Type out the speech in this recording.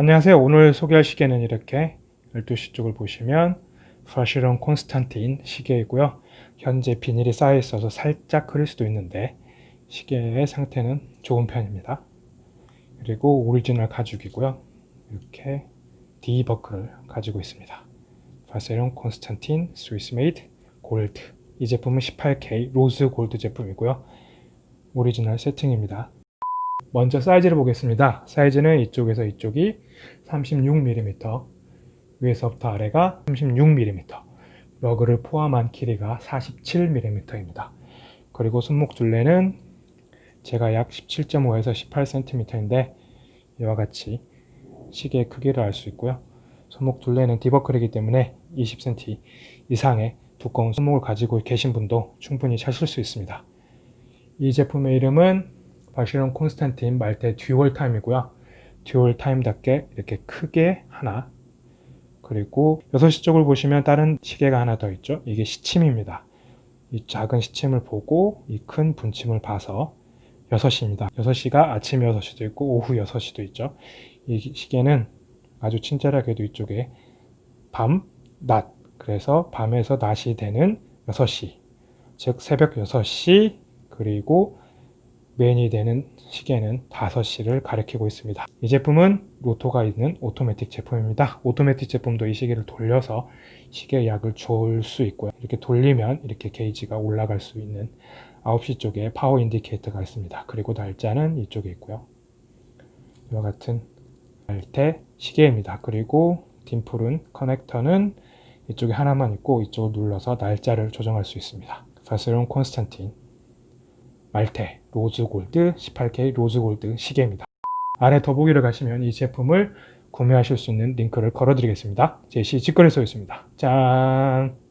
안녕하세요. 오늘 소개할 시계는 이렇게 12시 쪽을 보시면 바쉐론 콘스탄틴 시계이고요. 현재 비닐이 싸여 있어서 살짝 흐릴 수도 있는데 시계의 상태는 좋은 편입니다. 그리고 오리지널 가죽이고요. 이렇게 D 버클을 가지고 있습니다. 바쉐론 콘스탄틴 Swiss made gold 이 제품은 18K rose gold 제품이고요. 오리지널 세팅입니다. 먼저 사이즈를 보겠습니다. 사이즈는 이쪽에서 이쪽이 36mm, 위에서부터 아래가 36mm, 러그를 포함한 길이가 47mm입니다. 그리고 손목 둘레는 제가 약 17.5에서 18cm인데 이와 같이 시계의 크기를 알 수 있고요. 손목 둘레는 디버클이기 때문에 20cm 이상의 두꺼운 손목을 가지고 계신 분도 충분히 차실 수 있습니다. 이 제품의 이름은 바쉐론 콘스탄틴 말테 dual time이고요. dual time답게 이렇게 크게 하나 그리고 6시 쪽을 보시면 다른 시계가 하나 더 있죠. 이게 시침입니다. 이 작은 시침을 보고 이 큰 분침을 봐서 6시입니다. 6시가 아침 6시도 있고 오후 6시도 있죠. 이 시계는 아주 친절하게도 이쪽에 밤, 낮 그래서 밤에서 낮이 되는 6시 즉 새벽 6시 그리고 메인이 되는 시계는 5시를 가리키고 있습니다. 이 제품은 로터가 있는 오토매틱 제품입니다. 오토매틱 제품도 이 시계를 돌려서 시계 약을 줄 수 있고요. 이렇게 돌리면 이렇게 게이지가 올라갈 수 있는 9시 쪽에 power indicator가 있습니다. 그리고 날짜는 이쪽에 있고요. 이와 같은 말테 시계입니다. 그리고 dimple은 corrector는 이쪽에 하나만 있고 이쪽을 눌러서 날짜를 조정할 수 있습니다. 파스론 콘스탄틴 말테 로즈골드 18K 로즈골드 시계입니다. 아래 더보기를 가시면 이 제품을 구매하실 수 있는 링크를 걸어 드리겠습니다. 제시 직거래소였습니다. 짠!